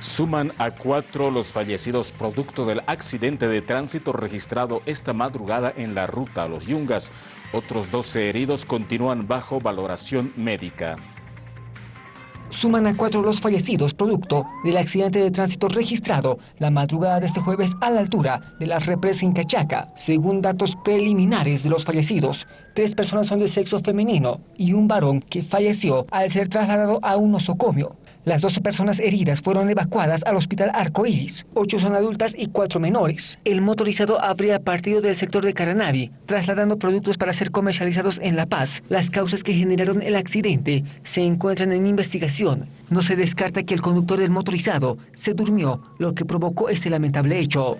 Suman a cuatro los fallecidos producto del accidente de tránsito registrado esta madrugada en la ruta a Los Yungas. Otros 12 heridos continúan bajo valoración médica. Suman a cuatro los fallecidos producto del accidente de tránsito registrado la madrugada de este jueves a la altura de la represa Incachaca. Según datos preliminares de los fallecidos, tres personas son de sexo femenino y un varón que falleció al ser trasladado a un nosocomio. Las 12 personas heridas fueron evacuadas al hospital Arcoíris. Ocho son adultas y cuatro menores. El motorizado habría partido del sector de Caranavi, trasladando productos para ser comercializados en La Paz. Las causas que generaron el accidente se encuentran en investigación. No se descarta que el conductor del motorizado se durmió, lo que provocó este lamentable hecho.